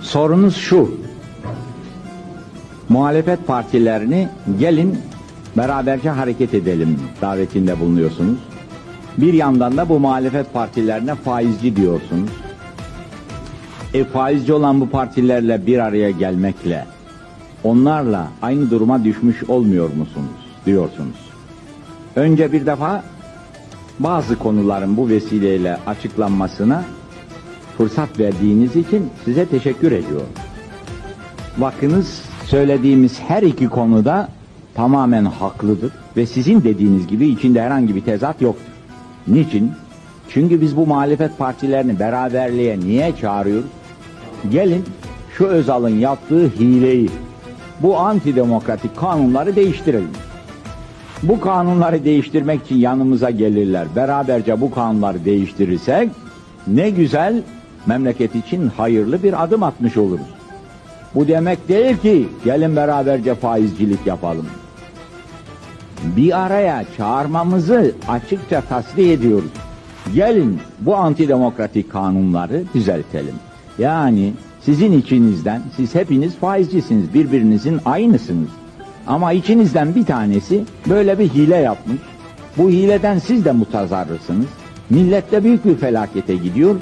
Sorunuz şu. Muhalefet partilerini gelin beraberce hareket edelim davetinde bulunuyorsunuz. Bir yandan da bu muhalefet partilerine faizci diyorsunuz. E faizci olan bu partilerle bir araya gelmekle onlarla aynı duruma düşmüş olmuyor musunuz diyorsunuz. Önce bir defa bazı konuların bu vesileyle açıklanmasına fırsat verdiğiniz için size teşekkür ediyorum. Bakınız söylediğimiz her iki konuda tamamen haklıdır ve sizin dediğiniz gibi içinde herhangi bir tezat yoktur. Niçin? Çünkü biz bu muhalefet partilerini beraberliğe niye çağırıyoruz? Gelin şu Özal'ın yaptığı hileyi, bu antidemokratik kanunları değiştirelim. Bu kanunları değiştirmek için yanımıza gelirler. Beraberce bu kanunları değiştirirsek ne güzel memleket için hayırlı bir adım atmış oluruz. Bu demek değil ki gelin beraberce faizcilik yapalım. Bir araya çağırmamızı açıkça tasdik ediyoruz. Gelin bu antidemokratik kanunları düzeltelim. Yani sizin içinizden, siz hepiniz faizcisiniz, birbirinizin aynısınız. Ama içinizden bir tanesi böyle bir hile yapmış. Bu hileden siz de mutazarrısınız. Millet de büyük bir felakete gidiyor.